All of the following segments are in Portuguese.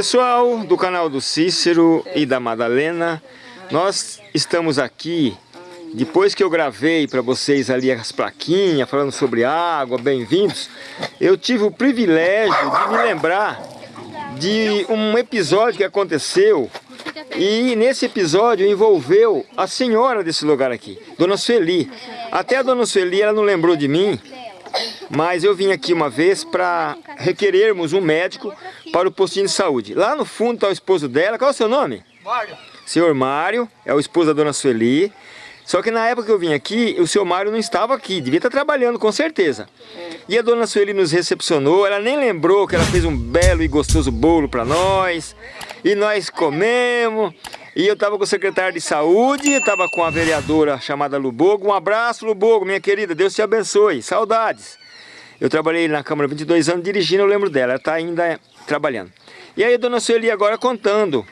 Pessoal do canal do Cícero e da Madalena, nós estamos aqui, depois que eu gravei para vocês ali as plaquinhas falando sobre água, bem-vindos, eu tive o privilégio de me lembrar de um episódio que aconteceu e nesse episódio envolveu a senhora desse lugar aqui, Dona Sueli. Até a Dona Sueli ela não lembrou de mim, mas eu vim aqui uma vez para requerermos um médico para o postinho de saúde. Lá no fundo está o esposo dela, qual é o seu nome? Mário. Senhor Mário, é o esposo da Dona Sueli. Só que na época que eu vim aqui, o seu Mário não estava aqui, devia estar trabalhando com certeza. E a Dona Sueli nos recepcionou, ela nem lembrou que ela fez um belo e gostoso bolo para nós. E nós comemos. E eu estava com o secretário de saúde, estava com a vereadora chamada Lubogo. Um abraço, Lubogo, minha querida, Deus te abençoe, saudades. Eu trabalhei na Câmara 22 anos dirigindo, eu lembro dela, ela está ainda trabalhando. E aí a Dona Sueli agora contando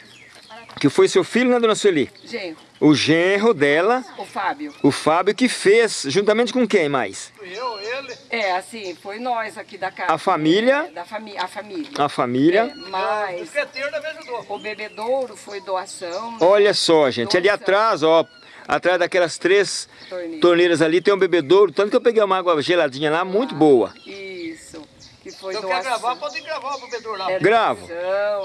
que foi seu filho, né, Dona Sueli? Genro. O genro dela, O Fábio. o Fábio, que fez, juntamente com quem mais? Fui eu, ele. É, assim, foi nós aqui da casa. A família? É, da fami a família. A família. É, O mas ajudou. o bebedouro foi doação. Olha só, gente, ali atrás, ó, atrás daquelas três Torneiras. torneiras ali tem um bebedouro, tanto que eu peguei uma água geladinha lá, muito boa. Isso. Que foi Se eu doação. quer gravar, pode gravar o bebedor lá. É Gravo.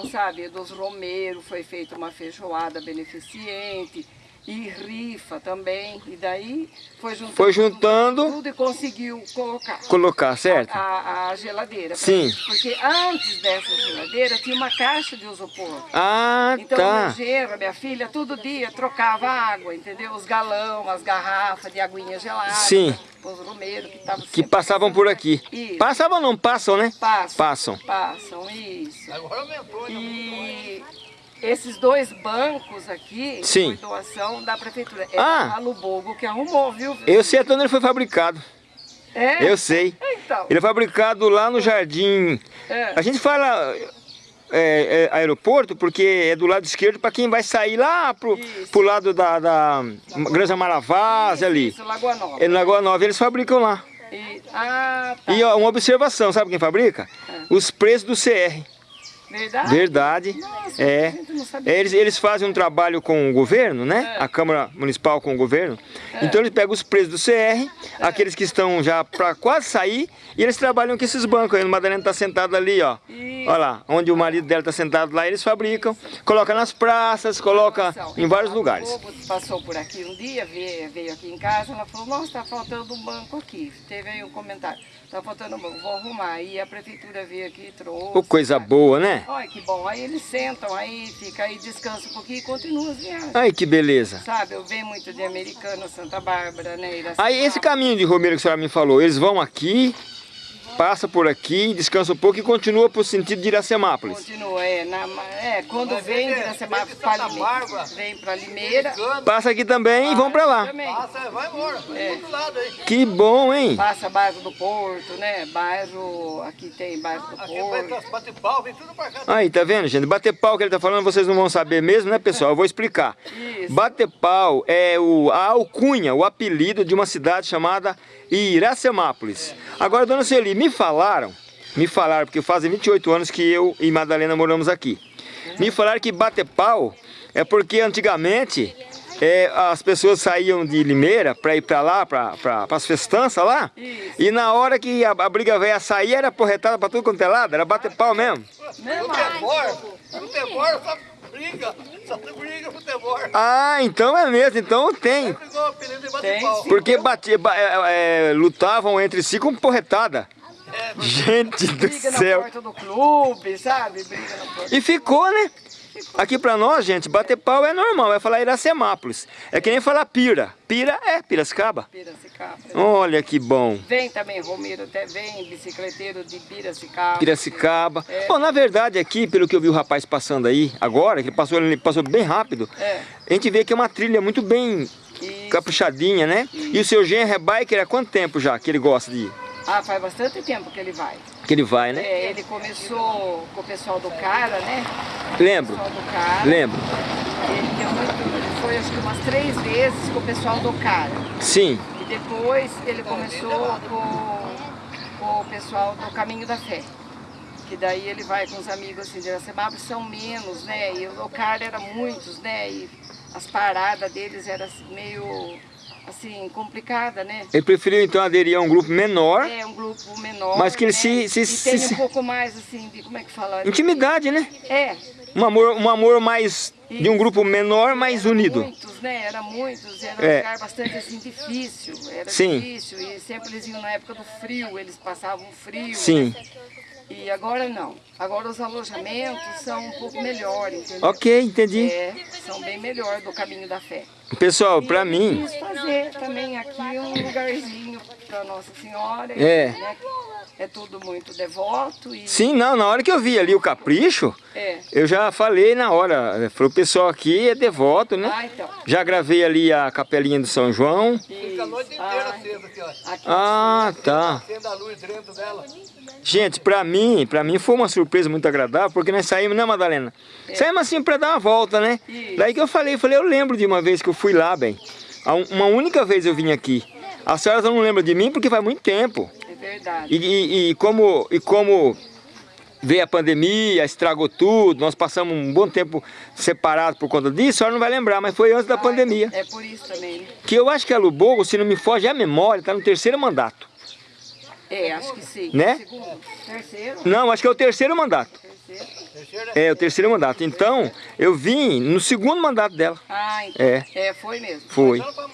sabe, dos Romero foi feita uma feijoada beneficente e rifa também. E daí foi juntando, Foi juntando. tudo, tudo e conseguiu colocar. Colocar, certo? A, a geladeira. pra Sim. Porque antes dessa geladeira tinha uma caixa de isopor. Ah, Então, o meu tá. genro, a minha filha, todo dia trocava água, entendeu? Os galão, as garrafas de aguinha gelada. Sim. Os romeiros que estavam Que passavam por aqui. Isso. Passavam não, passam, né? Passam. Passam. Passam, isso. Agora aumentou. E esses dois bancos aqui Sim. foi doação da prefeitura. É Ah. a Lubogo que arrumou, viu? Eu sei até onde ele foi fabricado. É? Eu sei. Então. Ele é fabricado lá no jardim. É. A gente fala é, é, aeroporto porque é do lado esquerdo para quem vai sair lá pro, Isso. pro lado da, da Granja Maravaz ali. Isso, Lagoa Nova. É Lagoa Nova, eles fabricam lá. E, ah, tá. E ó, uma observação, sabe quem fabrica? Os preços do CR. Verdade? Verdade. Nossa, É. Eles, eles fazem um trabalho com o governo, né? É. A Câmara Municipal com o governo. Então eles pegam os preços do CR, aqueles que estão já para quase sair, e eles trabalham com esses bancos. Aí o Madalena está sentado ali, ó. Isso. Olha lá, onde o marido dela está sentado lá, eles fabricam, coloca nas praças, coloca em vários A lugares. Passou por aqui um dia, veio, veio aqui em casa, ela falou, nossa, está faltando um banco aqui. Teve aí um comentário, está faltando um banco, vou arrumar. E a prefeitura veio aqui e trouxe. Ô, coisa boa, né? Olha que bom, aí eles sentam aí, fica aí, descansa um pouquinho e continua as viagens. Ai, que beleza. Sabe, eu venho muito de Americana, Santa Bárbara, né? Iracema. Aí esse caminho de Romero que a senhora me falou, eles vão aqui, passa por aqui, descansa um pouco e continua pro sentido de Iracemápolis. Continua, é, na, é quando Mas vem de Iracema vem de para. Limeira, vem para Limeira. Passa aqui também e vão pra lá. Também. Passa, vai embora. Vai do lado aí. Que bom, hein? Passa bairro do Porto, né? Bairro, aqui tem bairro do Aqui vai Porto. bate pau, vem tudo pra cá. Aí, tá vendo, gente? Bater pau que ele tá falando, vocês não vão saber mesmo, né, pessoal? Eu vou explicar. Isso. Bater pau é o, a alcunha, o apelido de uma cidade chamada Iracemápolis. Agora, dona Celi, me falaram, me falaram, porque fazem 28 anos que eu e Madalena moramos aqui. Me falaram que bater pau é porque antigamente é, as pessoas saíam de Limeira para ir para lá, para pra, as festanças lá, Isso. e na hora que a, a briga velha sair, era porretada para tudo quanto é lado, era bater pau mesmo. Mesmo Futebol, futebol só briga. Só tem briga, futebol. Ah, então é mesmo, então tem. Tem. Porque batia, ba- é, é, lutavam entre si com porretada. Gente do briga na céu. porta do clube, sabe? Briga na porta. E ficou, né? Aqui pra nós, gente, bater pau é normal, é falar Iracemápolis. É que nem falar pira. Pira é Piracicaba. Piracicaba. Olha que bom. Vem também Romero, até vem bicicleteiro de Piracicaba. Piracicaba. É. Bom, na verdade aqui, pelo que eu vi o rapaz passando aí, agora, que ele passou, ele passou bem rápido, É. a gente vê que é uma trilha muito bem Isso. caprichadinha, né? E o seu genro é biker há quanto tempo já que ele gosta de ir? Ah, faz bastante tempo que ele vai. Que ele vai, né? É, ele começou com o pessoal do cara, né? Lembro, cara. lembro. Ele, deu muito, ele foi acho que umas três vezes com o pessoal do cara. Sim, E depois ele começou com, com o pessoal do Caminho da Fé. que daí ele vai com os amigos assim de Iracemaba, são menos, né? E o local era muitos, né? E as paradas deles eram assim, meio assim, complicada, né? Ele preferiu então aderir a um grupo menor, É um grupo menor. Mas que ele né? se- se- se- tem se- um pouco mais assim, de como é que fala? intimidade, né? É. Um amor, um amor mais de um grupo menor, mais unido. Muitos, né? Era muitos, era É. um lugar bastante assim difícil. Era Sim. difícil. E sempre eles iam na época do frio, eles passavam frio. Sim. E agora não. Agora os alojamentos são um pouco melhores, entendeu? Ok, entendi. É, são bem melhor do caminho da fé. Pessoal, pra eu mim, quis fazer também aqui um lugarzinho para Nossa Senhora. É. né? É tudo muito devoto e sim, não, na hora que eu vi ali o capricho, é. eu já falei na hora, falei, o pessoal aqui é devoto, né? Ah, então. Já gravei ali a capelinha do São João. Fica a noite inteira Ah, acesa aqui, ó. aqui Ah, tá. Acenda a luz dentro dela. Gente, pra mim, pra mim foi uma surpresa muito agradável, porque nós saímos, né, Madalena? Saímos assim pra dar uma volta, né? Isso. Daí que eu falei, eu falei, eu lembro de uma vez que eu fui lá, bem. Uma única vez eu vim aqui. A senhora não lembra de mim porque faz muito tempo. é verdade. E, e- e como, e como veio a pandemia, estragou tudo, nós passamos um bom tempo separados por conta disso, a senhora não vai lembrar, mas foi antes da pandemia. É por isso também. Que eu acho que a Lubogo, se não me foge a memória, está no terceiro mandato. É, acho que sim. Né? Segundo, terceiro, Não, acho que é o terceiro mandato. terceiro. É, o terceiro mandato. Então, eu vim no segundo mandato dela. Ah, então. É. É, foi mesmo. Foi. não não.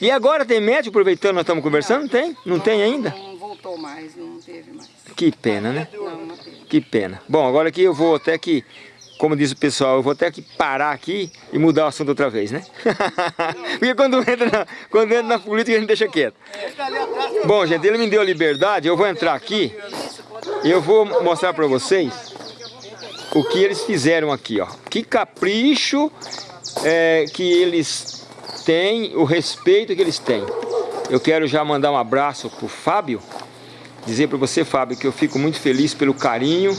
E agora tem médico, aproveitando nós estamos conversando? Tem? Não tem ainda? Não voltou mais, não teve mais. Que pena, né? Não, não teve. Que pena. Bom, agora aqui eu vou até que, como diz o pessoal, eu vou até que parar aqui e mudar o assunto outra vez, né? Porque quando entra na, quando entra na política a gente deixa quieto. Bom, gente, ele me deu a liberdade, eu vou entrar aqui e eu vou mostrar para vocês o que eles fizeram aqui, ó. Que capricho é, que eles têm, o respeito que eles têm. Eu quero já mandar um abraço pro Fábio, dizer para você, Fábio, que eu fico muito feliz pelo carinho,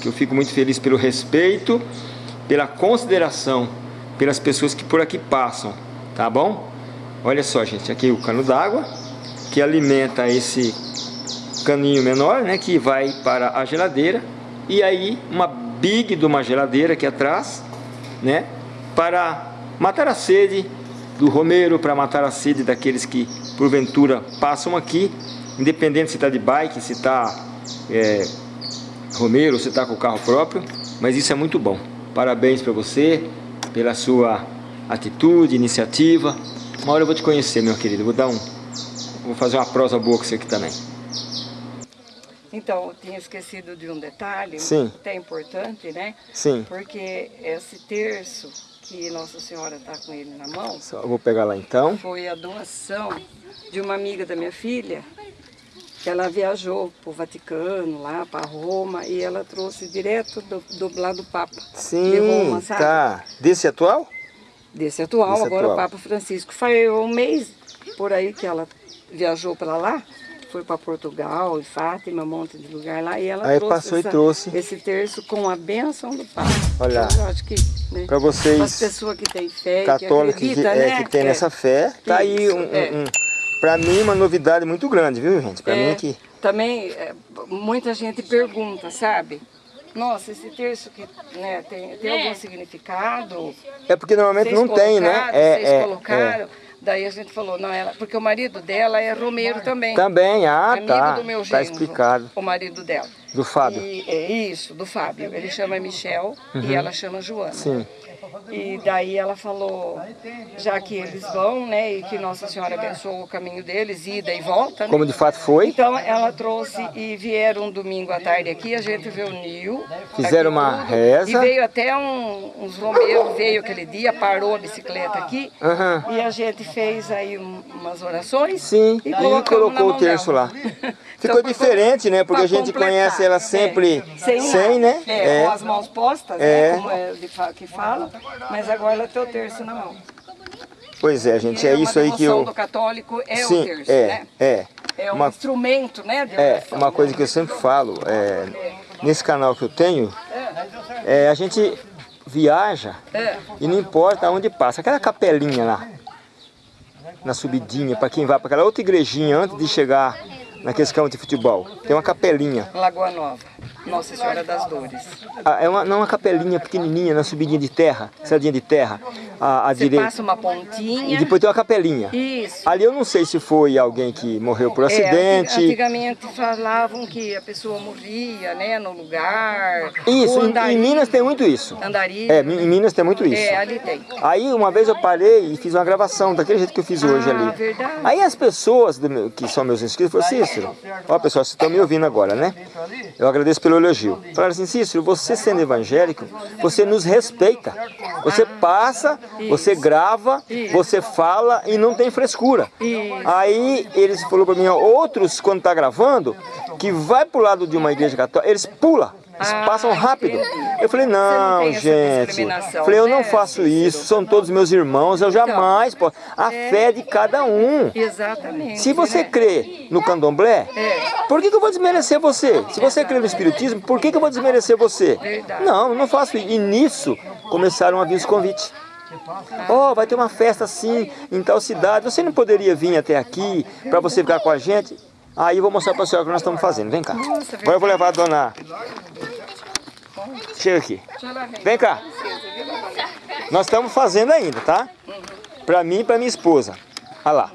que eu fico muito feliz pelo respeito, pela consideração pelas pessoas que por aqui passam, tá bom? Olha só, gente, aqui o cano d'água que alimenta esse caninho menor, né, que vai para a geladeira e aí uma big de uma geladeira aqui atrás, né, para matar a sede do romeiro, para matar a sede daqueles que porventura passam aqui, independente se está de bike, se está é, romeiro, se está com o carro próprio, mas isso é muito bom. Parabéns para você pela sua atitude, iniciativa. Uma hora eu vou te conhecer, meu querido. Vou dar um, vou fazer uma prosa boa com você aqui também. Então, eu tinha esquecido de um detalhe, Sim. até importante, né? Sim. Porque esse terço que Nossa Senhora está com ele na mão Só vou pegar lá então. foi a doação de uma amiga da minha filha, que ela viajou para o Vaticano, lá para Roma, e ela trouxe direto do, do lá do Papa. de Sim, Roma, sabe? tá. Desse atual? Desse atual, Desse agora atual. o Papa Francisco. Foi um mês por aí que ela viajou para lá, foi para Portugal, e Fátima, um monte de lugar lá, e ela Aí trouxe, passou e essa- trouxe. esse terço com a bênção do Papa. Olha. Eu acho que, né, Para as vocês pessoas que têm fé, e que católicos que, é, né? que tem É. nessa fé, tá aí um, é. um, para mim uma novidade muito grande, viu, gente? Para É, mim que Também, é, muita gente pergunta, sabe? Nossa, esse terço que né, tem, tem algum significado? é porque normalmente Vocês não tem, né? É, vocês é, colocaram. Daí a gente falou, não, ela, porque o marido dela é romeiro também. Também, ah, amigo tá. do meu Tá genro, explicado. O marido dela. Do Fábio. E, é isso, do Fábio. Ele chama Michel e ela chama Joana. Sim. E daí ela falou, já que eles vão, né, e que Nossa Senhora abençoou o caminho deles, ida e volta, né? Como de fato foi. Então ela trouxe e vieram um domingo à tarde aqui, a gente reuniu. Fizeram uma tudo, reza. E veio até um- uns romeiros, veio aquele dia, parou a bicicleta aqui. Aham. E a gente fez aí um- umas orações. Sim, e, na colocou o terço lá. Então, Ficou pra diferente, né? Porque a gente completar. conhece ela É, sempre sem, sem, né? É, com as mãos postas, É. né? Como é de fa- que fala. Mas agora ela tem o terço na mão. Pois é, gente, é uma isso aí que eu... do católico é Sim, o terço, é, né? é. É um Uma, instrumento, né? De é, uma coisa né? que eu sempre falo, é, nesse canal que eu tenho, é, a gente viaja É. e não importa onde passa. Aquela capelinha lá, na subidinha, para quem vai para aquela outra igrejinha antes de chegar naqueles campos de futebol, tem uma capelinha. Lagoa Nova. Nossa Senhora das Dores. Ah, é uma, não uma capelinha pequenininha, na subidinha de terra, estradinha de terra, à, à Você direita. passa uma E pontinha. depois tem uma capelinha. Isso. Ali eu não sei se foi alguém que morreu por É, acidente. anti- antigamente falavam que a pessoa morria, né, no lugar. Isso, em, Minas tem muito isso. Andaria. É, em Minas tem muito isso. É, ali tem. Aí uma vez eu parei e fiz uma gravação, daquele jeito que eu fiz hoje Ah, ali. verdade. Aí as pessoas do que são meus inscritos falaram, Cícero, ó pessoal, vocês estão me ouvindo agora, né? Eu agradeço pelo elogio. Falaram assim, Cícero, você sendo evangélico, você nos respeita. Você passa, você grava, você fala e não tem frescura. Aí eles falaram para mim, ó, outros quando tá gravando, que vai pro lado de uma igreja católica, eles pulam. Eles Ah, passam rápido. Eu falei, não não, gente. Falei, eu né, não faço isso, são todos meus irmãos, eu jamais posso. A fé é de cada um. Exatamente. Se você né? crê no candomblé, É. por que, que eu vou desmerecer você? Se você crê no espiritismo, por que, que eu vou desmerecer você? Verdade. Não, não faço isso. E nisso começaram a vir os convites. Oh, vai ter uma festa assim, em tal cidade. Você não poderia vir até aqui para você ficar com a gente? Aí eu vou mostrar para a senhora o que nós estamos fazendo. Vem cá. Agora eu vou levar a dona. Chega aqui. Vem cá. Nós estamos fazendo ainda, tá? Pra mim e pra minha esposa. Olha lá.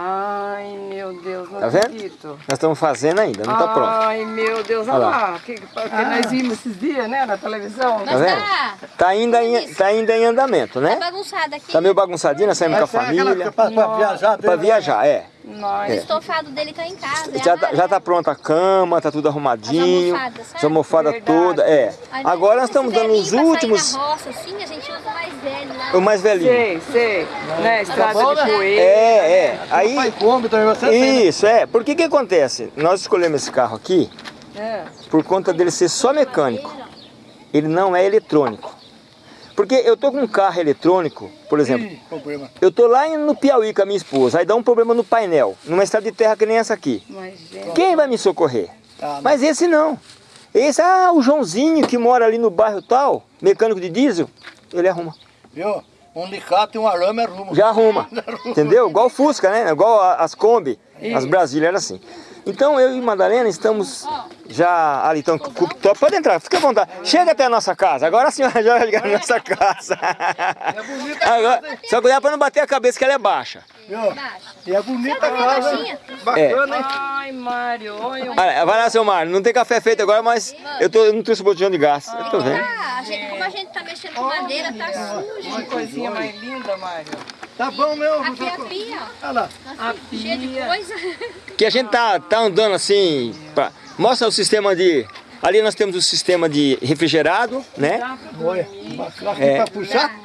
Ai, meu Deus, não Tá vendo? acredito. Nós estamos fazendo ainda, não tá pronto. Ai, meu Deus, olha Olha lá. lá. Que, que nós vimos esses dias, né, na televisão. Tá vendo? Tá ainda em, tá ainda em andamento, né? bagunçada aqui. Tá meio bagunçadinho, nós saímos com a Essa é família. Pra, pra viajar. Pra viajar, é. Nós. O estofado dele tá em casa. é Já tá, já tá pronta a cama, tá tudo arrumadinho. As almofadas, sabe? As almofadas todas, é. Agora nós estamos dando os últimos, Na roça, assim, a gente usa o mais velho lá. o mais velhinho. Sei, sei. Né, estrada bom, de né? poeira. É, é. Aí, Pai come também, você tem, né? isso, é. Por que que acontece? Nós escolhemos esse carro aqui É. por conta dele ser só mecânico. Ele não é eletrônico. Porque eu tô com um carro eletrônico, por exemplo, Ih, problema. eu tô lá no Piauí com a minha esposa, aí dá um problema no painel, numa estrada de terra que nem essa aqui. Mas, gente. Quem vai me socorrer? Não. Mas esse não. Esse, ah, o Joãozinho que mora ali no bairro tal, mecânico de diesel, ele arruma. Viu? Um alicate e um arame arruma. Já arruma. Entendeu? Igual o Fusca, né? Igual as Kombi, as Brasília era assim. Então eu e Madalena estamos já ali, então. Pode entrar, fica à vontade. Chega até a nossa casa. Agora a senhora já vai ligar na nossa casa. Agora, só cuidar para não bater a cabeça que ela é baixa. E é bonita a Tá casa. baixinha? Bacana, hein? Ai, Mário, vai lá, seu Mário. Não tem café feito agora, mas eu, tô, eu não trouxe botijão de gás. Eu tô vendo. Ah, a gente, como a gente tá mexendo com madeira, tá Que sujo. coisinha mais linda, Mário. Tá bom meu. Aqui é a pia, ó. Olha lá. Tá cheia de pia. coisa. Que a gente tá, tá andando assim. pra- Mostra o sistema de. Ali nós temos o sistema de refrigerado, né? Olha. Aqui É. pra puxar.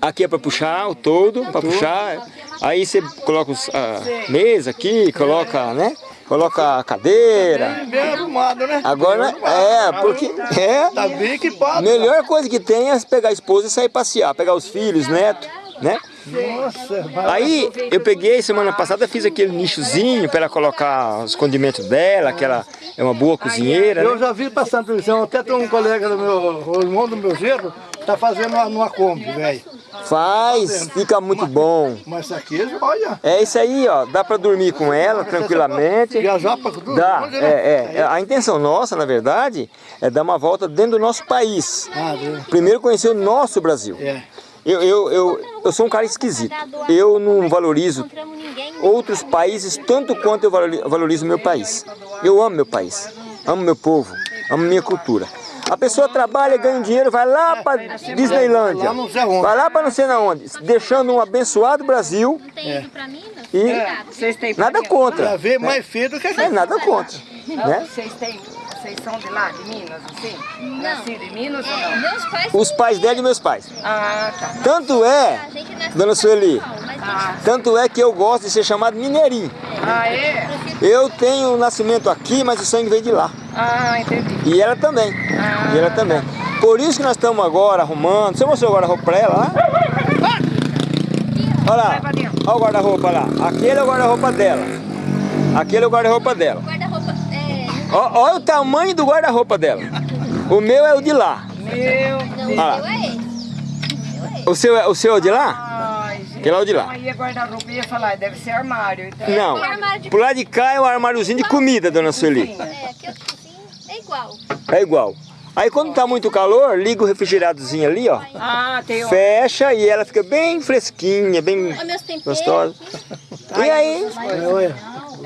Aqui é para puxar o todo, para puxar. Aí você coloca os, a mesa aqui, coloca, né? Coloca a cadeira. Bem arrumado, né? Agora, é, porque é Tá bem a equipado. melhor coisa que tem é pegar a esposa e sair passear, pegar os filhos, netos, né? Nossa. Aí eu peguei semana passada, fiz aquele nichozinho para ela colocar os condimentos dela, que ela é uma boa cozinheira, Eu né? já vi passar na televisão, até tem um colega do meu, o irmão do meu genro, tá fazendo uma, numa Kombi, velho. Faz, fica muito bom. Mas isso aqui, olha, É isso aí, ó, dá para dormir com ela tranquilamente. viajar pra tudo. Dá, né? é, é. A intenção nossa, na verdade, é dar uma volta dentro do nosso país. Ah. Primeiro conhecer o nosso Brasil. É. Eu, eu, eu, eu sou um cara esquisito. Eu não valorizo Encontramos ninguém. outros países tanto quanto eu valori- valorizo o meu país. Eu amo meu país, amo meu povo, amo minha cultura. A pessoa trabalha, ganha dinheiro, vai lá para Disneylândia, não sei onde. vai lá para não sei na onde, deixando um abençoado Brasil Não tem ido pra Minas? e Obrigada. Vocês têm nada contra, vê mais feio do que aqui. é nada contra, né? Vocês têm. Vocês são de lá, de Minas, assim? Nascido em Minas ou não? Meus pais... Os pais dela e meus pais. Ah, tá. Tanto é, nasceu dona Sueli, Ah, tanto é que eu gosto de ser chamado mineirinho. ah é? Eu tenho o nascimento aqui, mas o sangue veio de lá. Ah, entendi. E ela também. E ela também. Por isso que nós estamos agora arrumando. Você mostrou o guarda-roupa pra ela lá? Olha lá. Olha o guarda-roupa lá. Aquele é o guarda-roupa dela. Aquele é o guarda-roupa dela. É... Olha o tamanho do guarda-roupa dela. O meu é o de lá. Meu Não, Ah. é. O seu, é- o seu é o de lá? Ai, gente. Aquele lado de lá. Aí é guarda-roupa e ia falar, deve ser armário. Então. Não, armário de- pro lado de cá é o armáriozinho de comida, dona Sueli. É, aqui é igual. É igual. Aí quando tá muito calor, liga o refrigeradozinho ali, ó. Ah, tem um. Fecha e ela fica bem fresquinha, bem gostosa. E aí,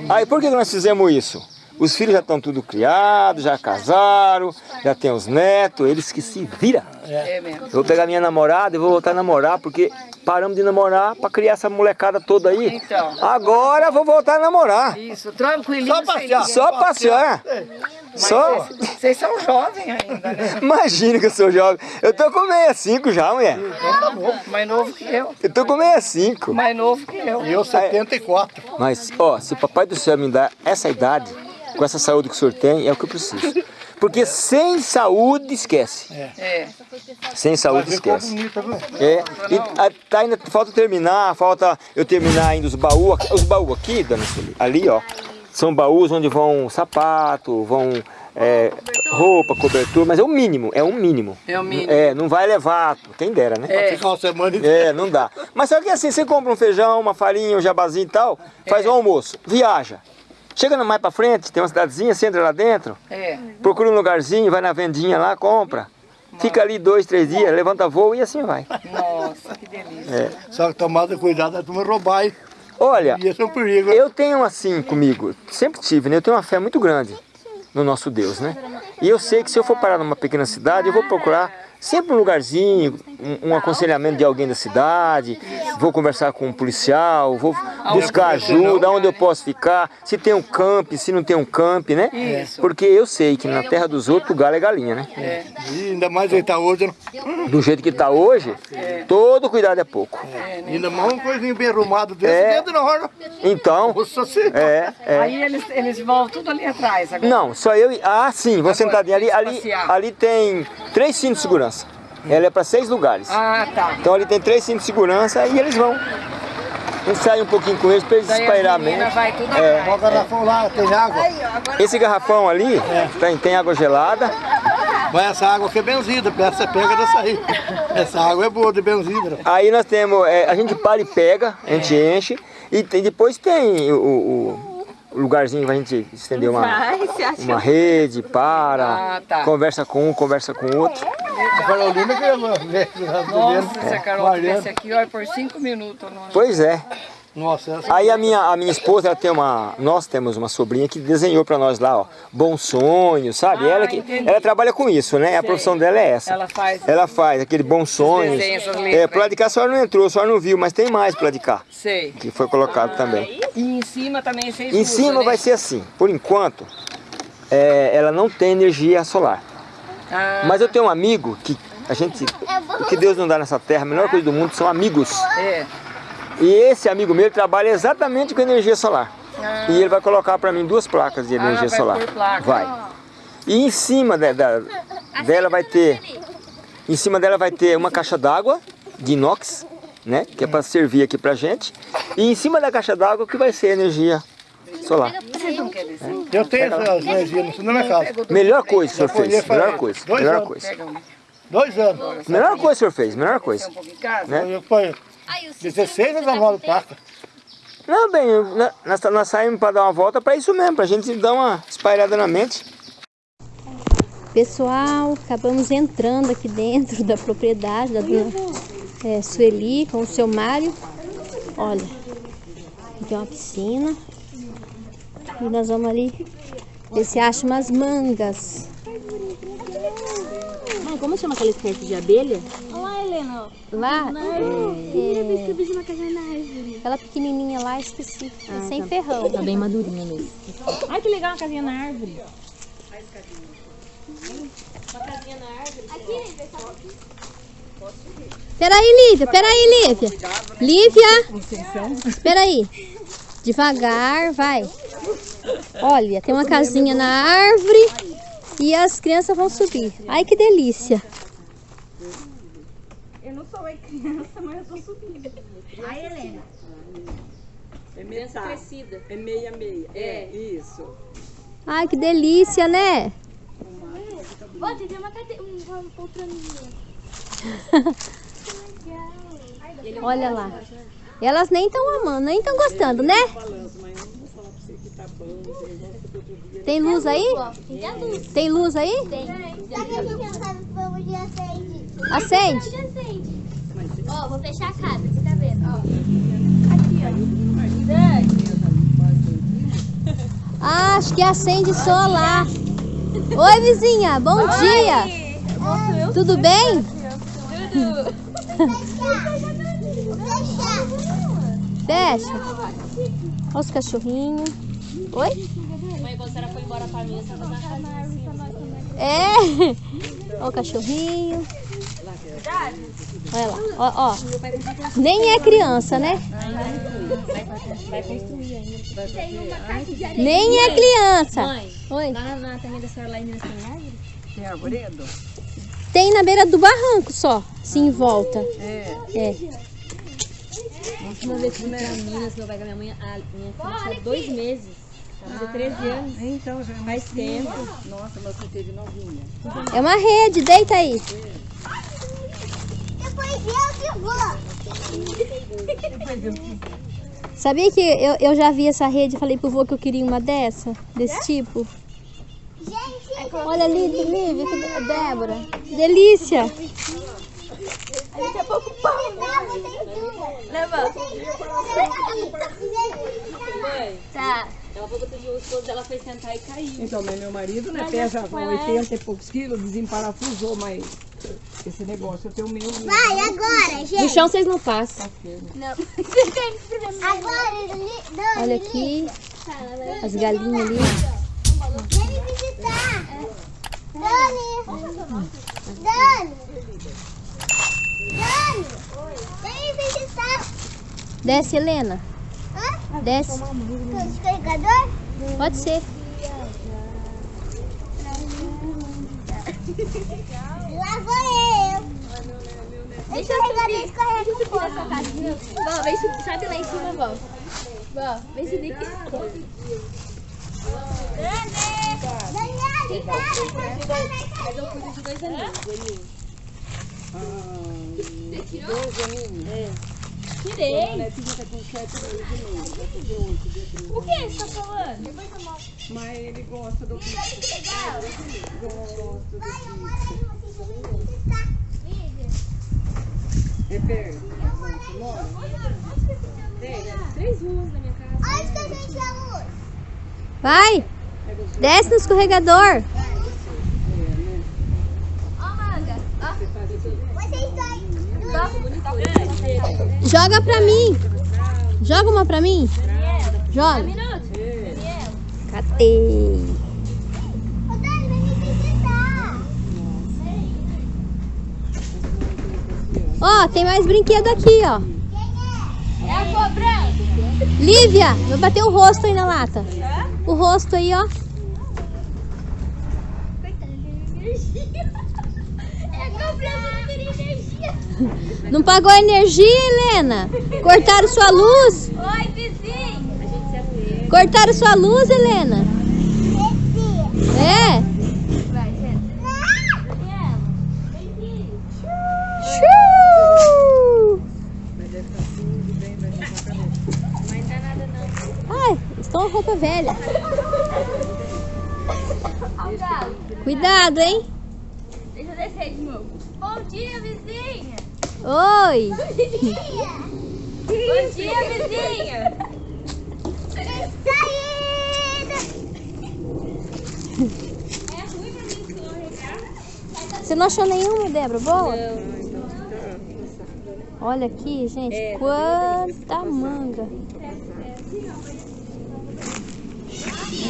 aí por que nós fizemos isso? Os filhos já estão tudo criados, já casaram, já tem os netos, eles que se viram. É mesmo. Eu vou pegar minha namorada e vou voltar a namorar, porque paramos de namorar pra criar essa molecada toda aí. Então. Agora eu vou voltar a namorar. Isso, tranquilinho. Só passear. Só passear. Só. Vocês são jovens ainda, né? Imagina que eu sou jovem. Eu tô com 65 já, mulher. Mais novo que eu. Eu tô com 65. Mais novo que eu. e eu 74. Mas, ó, se o papai do céu me dá essa idade, com essa saúde que o senhor tem, é o que eu preciso. Porque sem saúde, esquece. É. Sem saúde, esquece. viu? É, e a- tá ainda, falta terminar, falta eu terminar ainda os baús. Os baús aqui, dona Sueli, ali, ó, são baús onde vão sapato, vão é, roupa, cobertura, mas é o mínimo, é o mínimo. É o mínimo. É, não vai levar, quem dera, né? É. Ficar uma semana. É, não dá. Mas só que assim, você compra um feijão, uma farinha, um jabazinho e tal, faz o almoço, viaja. Chega mais pra frente, tem uma cidadezinha, você entra lá dentro, É. procura um lugarzinho, vai na vendinha lá, compra. Fica ali dois, três dias, levanta voo e assim vai. Nossa, que delícia. É. Só que tomada cuidado, a turma roubar, hein? Olha, é um eu tenho assim comigo, sempre tive, né? Eu tenho uma fé muito grande no nosso Deus, né? E eu sei que se eu for parar numa pequena cidade, eu vou procurar sempre um lugarzinho, um, um aconselhamento de alguém da cidade, vou conversar com um policial, vou buscar ajuda, onde eu posso ficar, se tem um camp, se não tem um camp, né? Isso. Porque eu sei que na terra dos outros o galo é galinha, né? E ainda mais ele tá hoje, né? Do jeito que tá hoje, todo cuidado é pouco. ainda mais uma coisinha bem arrumada desse É. dentro da hora. Então, é, é. Aí eles, eles vão tudo ali atrás agora. Não, só eu e. Ah, sim, vou sentadinho ali. Ali, passear. ali tem três cintos de segurança. Ela é para seis lugares. Ah, tá. Então ali tem três cintos de segurança e eles vão. A gente sai um pouquinho com eles para eles espairar menos. vai tudo É. O garrafão lá, tem água. Esse garrafão ali tem, tem água gelada. Mas essa água aqui é benzida, essa pega dessa aí. Essa água é boa de benzida. Aí nós temos. é, a gente para e pega, a gente enche. E tem- depois tem o- o lugarzinho pra gente estender uma, uma rede, para, Ah, tá. conversa com um, conversa com o outro. A Carolina que é Nossa, se a Carol Mariana. tivesse aqui, olha, por cinco minutos. Não... Pois é. Nossa, essa Aí a minha, a minha esposa, ela tem uma, nós temos uma sobrinha que desenhou pra nós lá, ó, Bom Sonho, sabe? Ah, ela, que, entendi. ela trabalha com isso, né? A profissão dela é essa. Ela faz. Ela faz aquele Bom essas É, lado de cá a senhora não entrou, a senhora não viu, mas tem mais pro lado de cá, Sei. que foi colocado também. E em cima também vocês Em usam, cima né? vai ser assim, por enquanto, é, ela não tem energia solar. Ah, Mas eu tenho um amigo que a gente, o que Deus não dá nessa terra, a melhor coisa do mundo são amigos. é. E esse amigo meu trabalha exatamente com energia solar. E ele vai colocar para mim duas placas de energia Ah, vai solar. placa. Vai. E em cima da- da- dela vai ter, em cima dela vai ter uma caixa d'água de inox, né? Que é para servir aqui pra gente. E em cima da caixa d'água que vai ser energia solar. Descer? Eu tenho essas energias na minha casa. Melhor coisa que o senhor fez. Melhor coisa. dois Melhor anos. coisa. Dois anos. Melhor coisa que o senhor fez. Melhor coisa. pouco em casa? Né? Eu foi Aí, o 16 ou 19 placas. Não, bem, eu- na- nós, nós saímos para dar uma volta para isso mesmo, para a gente dar uma espalhada na mente. Pessoal, acabamos entrando aqui dentro da propriedade da dona é, Sueli com o seu Mário. Olha, aqui tem uma piscina. E nós vamos ali ver se acha umas mangas. Mãe, como chama aquela espécie de abelha? Helena. Lá, é, Eu uma na árvore. aquela pequenininha lá, esqueci. É sem ferrão. Tá bem madurinha mesmo. Ai, que legal, uma casinha na árvore. Peraí, Lívia, peraí, Lívia. Lívia, peraí. Devagar, vai. Olha, tem uma casinha na árvore e as crianças vão subir. Ai, que delícia. É metade. É meia meia. É, isso. Ai, que delícia, né? Ó, tem uma cadeira, uma poltroninha. Olha lá. Elas nem estão amando, nem estão gostando, né? Tem luz aí? Tem a luz. Tem luz aí? Tem. Que eu acende? Ó, vou fechar a casa, você tá vendo? Ó. Aqui, ó. Dani. Ah, acho que acende lá. Oi, vizinha. Bom dia. Tudo bem? Fecha. Olha os cachorrinhos. Oi? Mãe, quando a senhora foi embora pra mim, assim. É. Olha o cachorrinho. Olha lá. Ó, ó. Nem é criança, né? Vai construir ainda. Nem é criança. Oi. lá na terra da senhora lá em Minas tem árvore? Tem arvoredo? Tem na beira do barranco só, assim em volta. É. É. Uma vez que fui pra Minas, meu pai com a minha mãe, a minha filha tinha dois meses. Tinha 13 anos. Então já é Faz tempo. Nossa, mas você teve novinha. É uma rede, deita aí. Depois eu que vou. Sabia que eu, eu já vi essa rede e falei pro vô que eu queria uma dessa? Desse tipo? Gente, Olha ali, Lívia, que Débora. Delícia! daqui a pouco pão. Leva. Mãe, Tá. Ela falou que o esposo dela foi sentar e caiu. Então, mas meu marido, né, pesa 80 e poucos quilos, desemparafusou, mas esse negócio eu tenho meio medo. Vai, agora, No gente. chão vocês não passam. Não. Agora, Li- Dani. Olha aqui, Fala, as galinhas ali. Vem me visitar. Dani. Dani. Dani. Vem me visitar. Desce, Helena. Hã? Desce. Com descarregador? Pode ser. Lá vou eu. Deixa eu carregador descarrega um pouco. Vó, vem subir, sobe lá em cima, vó. Vó, vem subir Mas eu cuido de dois aninhos. Netinha tá com 7 meses meio, vai fazer 8 dia 30. O que você tá falando? Mas ele gosta do bicho. Gosta do bicho. É perto. Três ruas na minha casa. Onde que a gente é luz? Vai! Desce no escorregador. Ó, manga. Ó. Vocês dois. Joga pra mim. Joga uma pra mim. Joga. Catei. Ó, tem mais brinquedo aqui, ó. É a cobrança. Lívia, vai bater o rosto aí na lata. O rosto aí, ó. É a cobrança, não pagou a energia, Helena? Cortaram sua luz? Oi, vizinho. Cortaram sua luz, Helena? É? Ai, estão a roupa velha. Cuidado, hein? Deixa eu descer de novo. Bom dia, vizinha. Oi. Bom dia, vizinha. Saída. É ruim pra mim escorregar. Você não achou nenhuma, Débora? Boa? Olha aqui, gente. Quanta manga.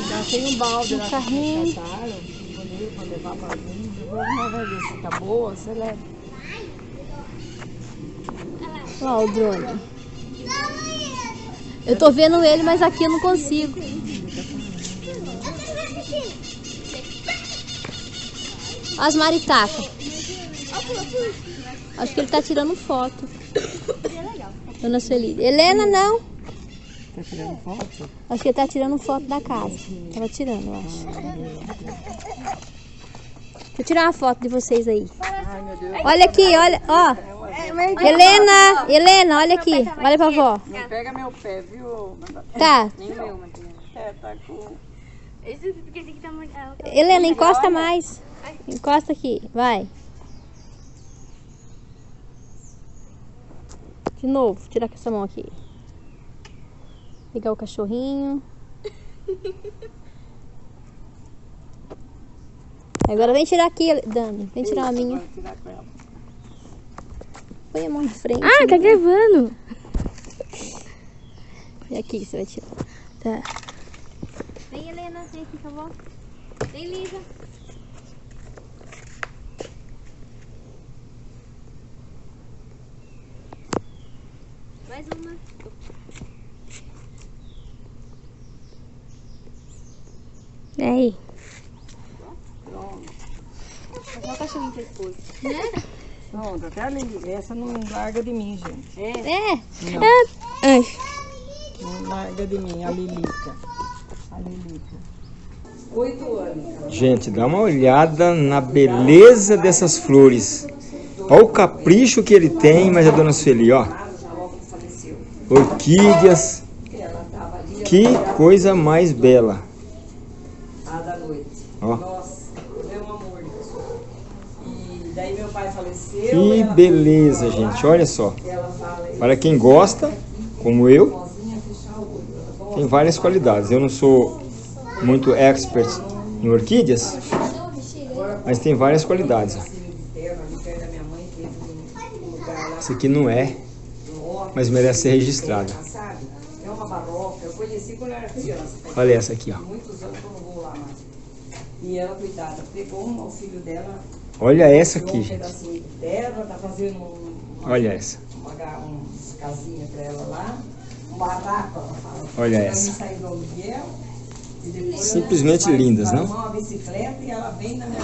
Já tem um balde lá que carrinho. pra levar pra mim. Vamos vai ver se tá boa, você leva. Ó, o drone. Eu tô vendo ele, mas aqui eu não consigo. As maritacas. Acho que ele tá tirando foto. Dona Sueli. Helena, não. Tá tirando foto? Acho que ele tá tirando foto da casa. Tava tirando, eu acho. Eu tirar uma foto de vocês aí. Olha aqui, olha, ó. É Helena, Helena, olha aqui. Olha pra vó. Não pega meu pé, viu? Tá. É, tá com... Esse porque esse aqui tá muito. tá- Helena, encosta mais. Encosta aqui, vai. De novo, tirar com essa mão aqui. Pegar o cachorrinho. Agora vem tirar aqui, Dani. Vem tirar a minha. Vou tirar com ela. Põe a mão na frente. Ah, tá gravando. E aqui que você vai tirar. Tá. Vem, Helena. Vem aqui, por favor. Vem, Lisa. Mais uma. E aí? Pronto, até a Lili. Essa não larga de mim, gente. É. Não larga de mim, a Lilica. A Lilica. Oito anos. Gente, dá uma olhada na beleza dessas flores. Olha o capricho que ele tem, mas a dona Sueli, ó. Orquídeas. Que coisa mais bela. A da noite. Ó. Que beleza, gente. Olha só. Para quem gosta, como eu, tem várias qualidades. Eu não sou muito expert em orquídeas, mas tem várias qualidades. Esse aqui não é, mas merece ser criança. Olha essa aqui, ó. E ela, coitada, pegou uma, o filho dela, Olha essa aqui, um gente. pedacinho de terra, tá fazendo um, uma, Olha essa. uma, casinhas pra ela lá. Um barraco, ela fala. Olha essa. aluguel. Simplesmente ela lindas, não? uma bicicleta e ela vem na minha.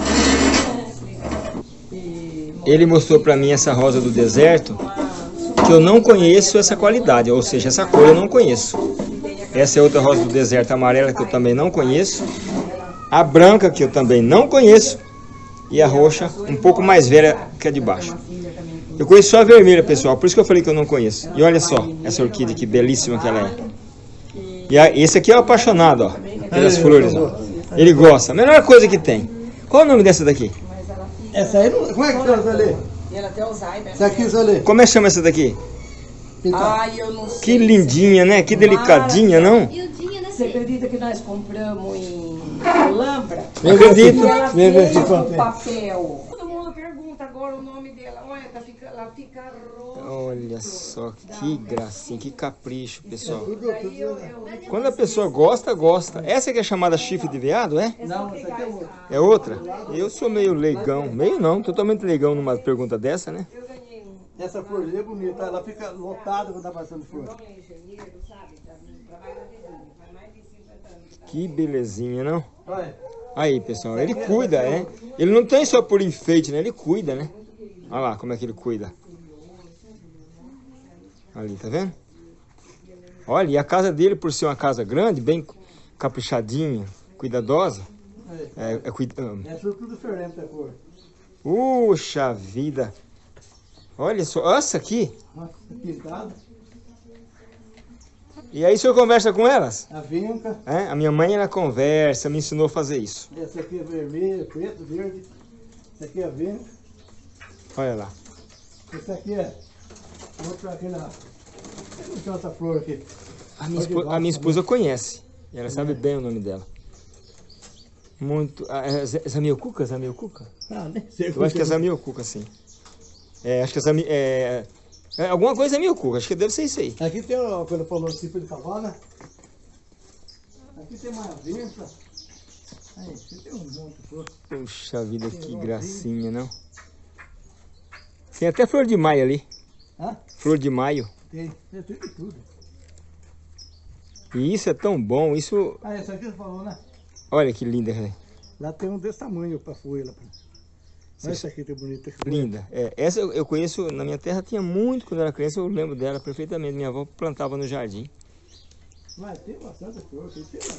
E Ele mostrou pra mim essa rosa do deserto, que eu não conheço essa qualidade, ou seja, essa cor eu não conheço. Essa é outra rosa do deserto amarela que eu também não conheço. A branca que eu também não conheço. E a roxa, um pouco mais velha que a de baixo. Eu conheço só a vermelha, pessoal, por isso que eu falei que eu não conheço. E olha só, essa orquídea que belíssima que ela é. E a- esse aqui é o apaixonado, ó, pelas flores, ó. Ele gosta. A melhor coisa que tem. Qual é o nome dessa daqui? Essa aí, não, como é que chama, Zé E ela tem Alzheimer. Essa aqui, Zé Como é que chama essa daqui? Ai, eu não sei. Que lindinha, né? Que delicadinha, não? Né? Você acredita que nós compramos em Alhambra? Não acredito. E ela fez é. papel. Todo mundo pergunta agora o nome dela. Olha, tá fica, ela fica roxa. Olha só, que gracinha, que capricho, pessoal. Eu, eu... Quando a pessoa gosta, gosta. Essa que é chamada chifre de veado, é? Não, essa aqui é outra. É outra? Eu sou meio leigão. Meio não, totalmente leigão numa pergunta dessa, né? Essa florzinha é bonita, ela fica lotada quando tá passando flor. Que belezinha, não? Olha, Aí, pessoal, ele cuida, é? Ele não tem só por enfeite, né? Ele cuida, né? Olha lá como é que ele cuida. Ali, tá vendo? Olha, e a casa dele, por ser uma casa grande, bem caprichadinha, cuidadosa, é, é cuida... é tudo, tudo diferente a cor. Puxa vida! Olha só, essa aqui. Pintada, E aí o senhor conversa com elas? a vinca, É? A minha mãe, ela conversa, me ensinou a fazer isso. essa aqui é vermelha, preto, verde. Essa aqui é a vinca. Olha lá. Essa aqui é outra aqui na. Não tem outra flor aqui. A minha, espo- a minha esposa conhece. E ela sabe bem o nome dela. Muito. Ah, é Zamiocuca? Zamiocuca? Ah, nem sei Eu acho que é Zamiocuca, sim. É, acho que é Zami... É, é, alguma coisa é Zamiocuca, acho que deve ser isso aí. Aqui tem, ó, quando falou tipo de cavalo, Aqui tem uma vinca. Aí, aqui tem um monte de flor. Puxa vida, que gracinha, não? Tem até flor de maio ali. Hã? Flor de maio. Tem, tem tudo e tudo. E isso é tão bom, isso... Ah, essa aqui você falou, né? Olha que linda, né? Lá tem um desse tamanho pra folha. Olha essa aqui que bonita. Linda. É, essa eu, eu conheço, na minha terra tinha muito, quando era criança, eu lembro dela perfeitamente. Minha avó plantava no jardim. Mas tem bastante flor.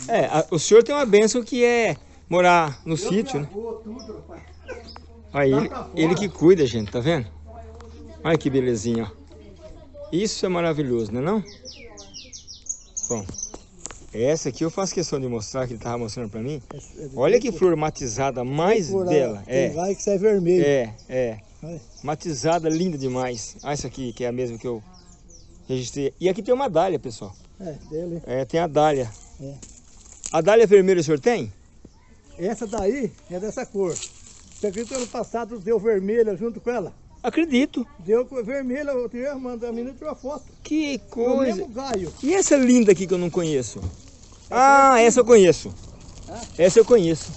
É, a- o senhor tem uma bênção que é morar no sítio, né? Tudo, rapaz. Aí ele, ele que cuida, gente, tá vendo? Olha que belezinha, ó. Isso é maravilhoso, não é não? Bom, essa aqui eu faço questão de mostrar, que ele estava mostrando para mim. Olha que flor matizada mais aí, bela. Tem É, vai que sai vermelho. é, é. Olha. Matizada, linda demais. Ah, essa aqui, que é a mesma que eu registrei. E aqui tem uma dália, pessoal. É, dele. É, tem a dália. É. A dália vermelha o senhor tem? Essa daí é dessa cor. Você acredita que ano passado deu vermelha junto com ela? Acredito. Deu com vermelha, eu tirei, a menina tirou a foto. Que coisa. mesmo galho. E essa linda aqui que eu não conheço? Ah, essa eu conheço. Essa eu conheço.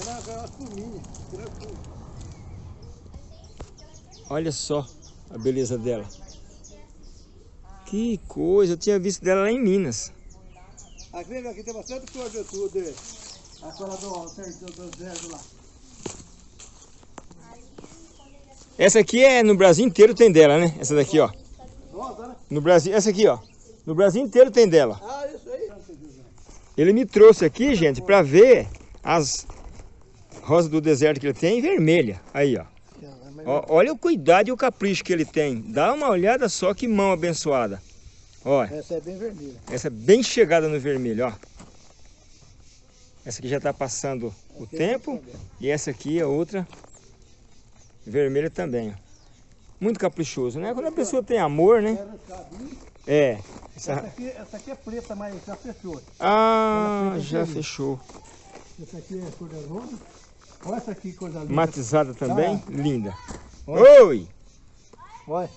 Ela é. Olha só a beleza dela. Que coisa, eu tinha visto dela lá em Minas. Aqui, aqui tem bastante de tudo. é. Aquela do lá. Essa aqui é no Brasil inteiro tem dela, né? Essa daqui, ó. No Brasil, essa aqui, ó. No Brasil inteiro tem dela. Ah, isso aí. Ele me trouxe aqui, gente, pra ver as rosas do deserto que ele tem vermelha. Aí, ó. Ó, Olha o cuidado e o capricho que ele tem. Dá uma olhada só que mão abençoada. Olha, Essa é bem vermelha. essa é bem chegada no vermelho, ó. Essa aqui já tá passando o tempo. E essa aqui é outra vermelha também, ó. Muito caprichoso, né? Quando a pessoa tem amor, né? É. Essa Essa... aqui, essa aqui é preta, mas já fechou. Ah, já fechou. Essa aqui é cor de rosa. Olha essa aqui, coisa linda. Matizada também, Ah. linda. Olha. Oi! Olha.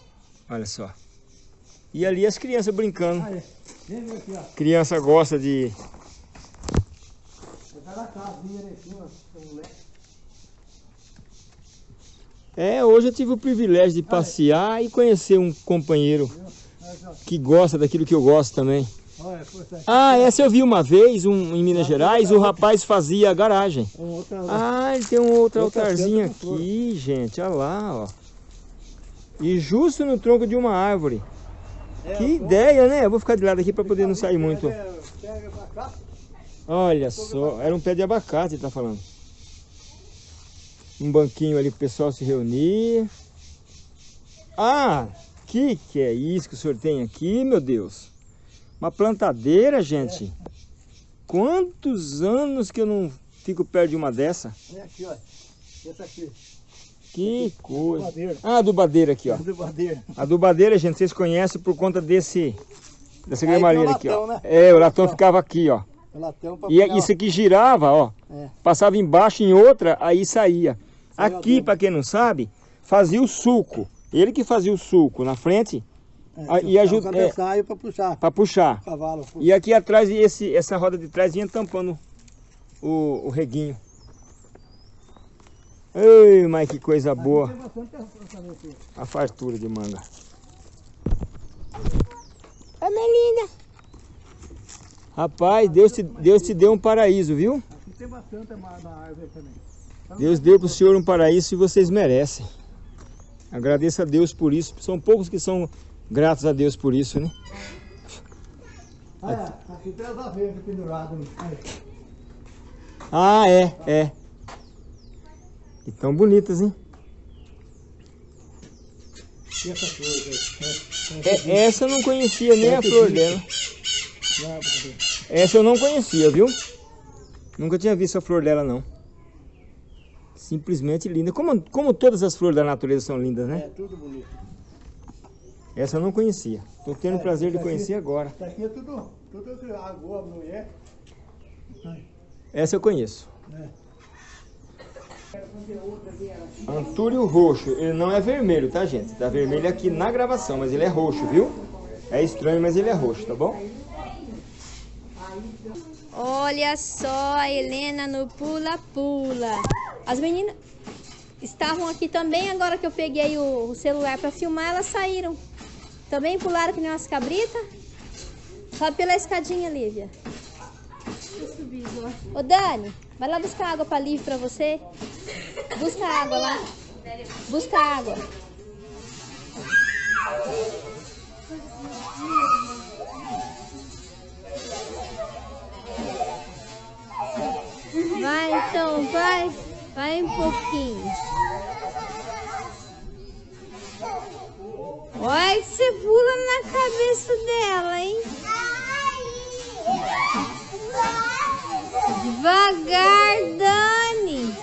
Olha só. E ali as crianças brincando. Vem ver aqui, ó. Criança gosta de... Tá na casinha cima, seu moleque. É, hoje eu tive o privilégio de passear e conhecer um companheiro que gosta daquilo que eu gosto também. Ah, essa eu vi uma vez, um, em Minas Gerais, o rapaz fazia garagem. Ah, ele tem um outro altarzinho aqui, gente, olha lá, ó. E justo no tronco de uma árvore. É, Que ideia, né? Eu vou ficar de lado aqui para poder não sair muito. Olha só, era um pé de abacate, ele tá falando. Um banquinho ali pro pessoal se reunir. Ah, que que é isso que o senhor tem aqui, meu Deus? Uma plantadeira, gente. Quantos anos que eu não fico perto de uma dessa? Vem aqui, ó. Essa aqui. Que coisa. Madeira. Ah, adubadeira aqui, ó. De madeira. A adubadeira, gente, vocês conhecem por conta desse... Dessa o gramalia aqui, ó. latão, né? É, o latão ficava aqui, ó. O pra E pegar, isso aqui girava, ó. É. Passava embaixo em outra, aí saía. Aqui, para quem não sabe, fazia o suco. Ele que fazia o suco na frente. É, e ajuda- é. pra puxar. para puxar. O cavalo. E aqui atrás, esse, essa roda de trás vinha tampando o, o reguinho. Ei, mas que coisa boa. A fartura de manga. Ô, Melinda. Rapaz, Deus te, Deus te deu um paraíso, viu? Aqui tem bastante na árvore também. Deus deu para o senhor um paraíso e vocês merecem. Agradeça a Deus por isso. São poucos que são gratos a Deus por isso, né? Ah, é. Aqui tem as aveias penduradas. Ah, é, é. E tão bonitas, hein? E essa coisa aí. É. É, essa eu não conhecia nem a flor dela. Essa eu não conhecia, viu? Nunca tinha visto a flor dela, não. Simplesmente linda. Como, como todas as flores da natureza são lindas, É né? tudo bonito. Essa eu não conhecia. Tô tendo o É, prazer de isso aqui- conhecer agora. Isso aqui é tudo, tudo que a boa mulher. Essa eu conheço. É. Antúrio roxo. Ele não é vermelho, tá, gente? Tá vermelho aqui na gravação, mas ele é roxo, viu? É estranho, mas ele é roxo, tá bom? Olha só a Helena no pula-pula. As meninas estavam aqui também, agora que eu peguei o, celular para filmar, elas saíram. Também pularam que nem umas cabritas. Sobe pela escadinha, Lívia. Ô Dani, vai lá buscar água para Lívia para você. Busca água lá. Busca água. Vai então, vai. Vai um pouquinho. Olha que você pula na cabeça dela, hein? Devagar, Dani.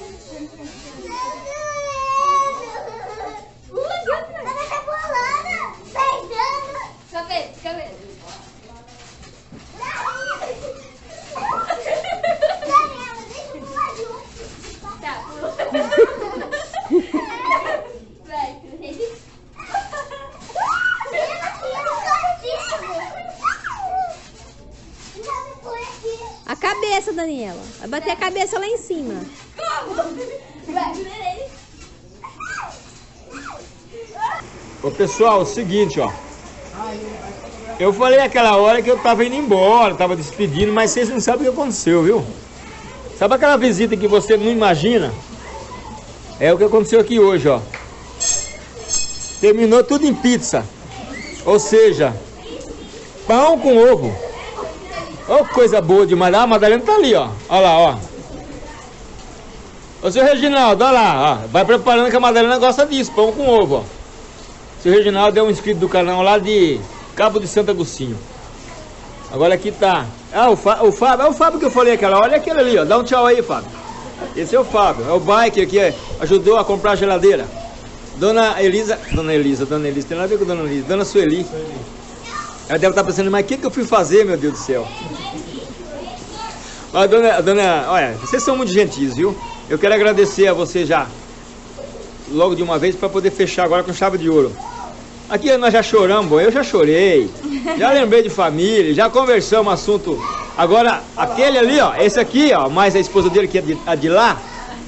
Fica vendo, fica vendo. Tá, pulou. Vai, A cabeça, Daniela. Vai bater a cabeça lá em cima. Ô pessoal, é o seguinte, ó. Eu falei aquela hora que eu tava indo embora, tava despedindo, mas vocês não sabem o que aconteceu, viu? Sabe aquela visita que você não imagina? É o que aconteceu aqui hoje, ó. Terminou tudo em pizza. Ou seja, pão com ovo. Ô coisa boa demais. Ah, a Madalena tá ali, ó. Olha lá, ó. Ô seu Reginaldo, olha lá, ó. Vai preparando que a Madalena gosta disso, pão com ovo, ó. Seu Reginaldo é um inscrito do canal lá de Cabo de Santo Agostinho. Agora aqui tá. Ah, o, o Fábio, é o Fábio que eu falei aquela. Olha aquele ali, ó. Dá um tchau aí, Fábio. Esse é o Fábio, é o biker que é- ajudou a comprar a geladeira. Dona Elisa, Dona Elisa, Dona Elisa, tem nada a ver com Dona Elisa, Dona Sueli. Ela deve estar pensando, mas o que, que eu fui fazer, meu Deus do céu? Mas, dona, dona, olha, vocês são muito gentis, viu? Eu quero agradecer a você já, logo de uma vez, para poder fechar agora com chave de ouro. Aqui nós já choramos, eu já chorei, já lembrei de família, já conversamos assunto. Agora, aquele ali, ó, esse aqui, ó, mais a esposa dele que é de, a de lá,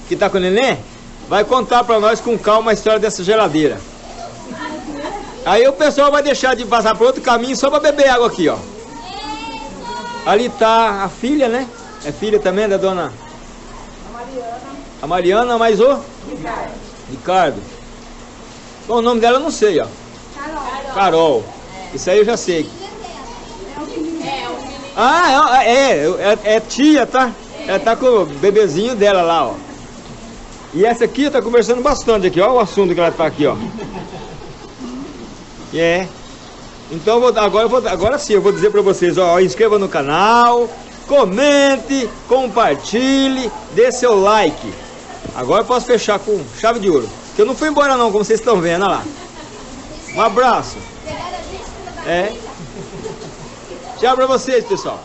que tá com o neném, vai contar para nós com calma a história dessa geladeira. Aí o pessoal vai deixar de passar por outro caminho só para beber água aqui, ó. Ali tá a filha, né? É filha também da dona? A Mariana. A Mariana, mas o? Ricardo. Ricardo. Bom, o nome dela eu não sei, ó. Carol. Carol. Isso aí eu já sei. Ah, é, é, é, é tia, tá? Ela tá com o bebezinho dela lá, ó. E essa aqui tá conversando bastante aqui, ó o assunto que ela tá aqui, ó. É. Então vou, agora, vou, agora sim eu vou dizer para vocês, ó, inscreva no canal, comente, compartilhe, dê seu like. Agora eu posso fechar com chave de ouro. Que eu não fui embora não, como vocês estão vendo, olha lá. Um abraço. É. Tchau pra vocês, pessoal.